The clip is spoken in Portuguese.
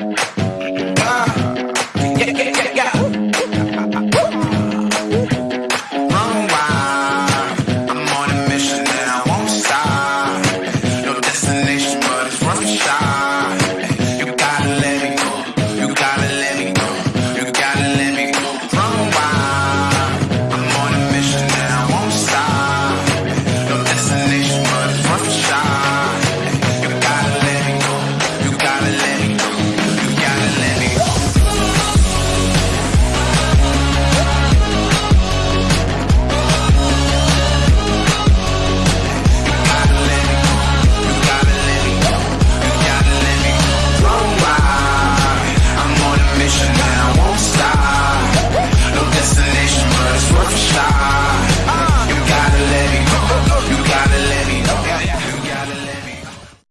Música